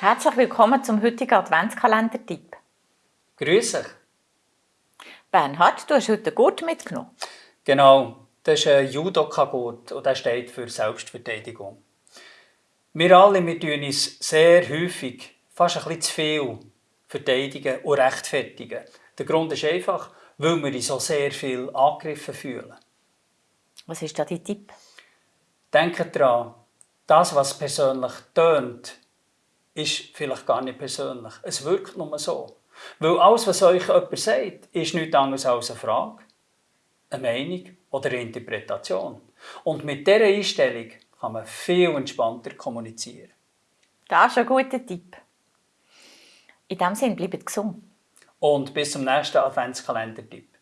Herzlich willkommen zum heutigen Adventskalender-Tipp. Grüß dich. Bernhard, du hast heute einen Gurt mitgenommen. Genau, das ist ein Judoka-Gurt und der steht für Selbstverteidigung. Wir alle wir tun uns sehr häufig, fast ein bisschen zu viel, verteidigen und rechtfertigen. Der Grund ist einfach, weil wir uns so sehr viel angegriffen fühlen. Was ist da dein Tipp? Denkt daran, das, was persönlich tönt, ist vielleicht gar nicht persönlich. Es wirkt nur so. Weil alles, was euch jemand sagt, ist nichts anderes als eine Frage, eine Meinung oder eine Interpretation. Und mit dieser Einstellung kann man viel entspannter kommunizieren. Das ist ein guter Tipp. In diesem Sinne, bleibt gesund. Und bis zum nächsten Adventskalender-Tipp.